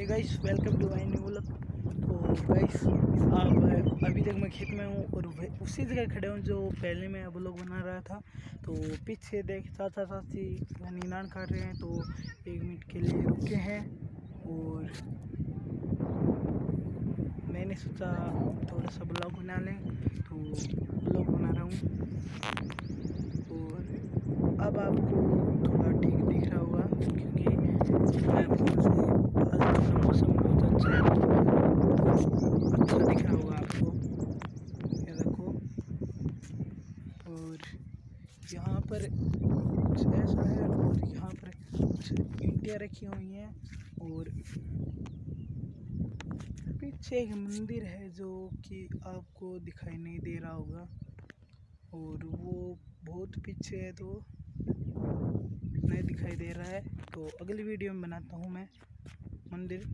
Hey guys welcome to my new vlog तो guys अब अभी तक मैं खेत में हूँ और उसी जगह खड़े हूँ जो पहले मैं व्लॉग बना रहा था। तो पीछे देख चाचा चाची नीनान काट रहे हैं तो एक मिनट के लिए रुके हैं। और मैंने सोचा थोड़ा सा ब्लॉग बना लें तो ब्लॉग बना रहा हूँ। और अब आपको थोड़ा ठीक दिख रहा होगा, क्योंकि मैं फ़ोन से आज का मौसम बहुत अच्छा है अच्छा दिख रहा होगा आपको ये देखो और यहाँ पर कुछ ऐसा है और यहाँ पर कुछ ईंटें रखी हुई हैं और पीछे एक मंदिर है जो कि आपको दिखाई नहीं दे रहा होगा। और वो बहुत पीछे है तो नहीं दिखाई दे रहा है। तो अगली वीडियो में बनाता हूँ मैं मंदिर।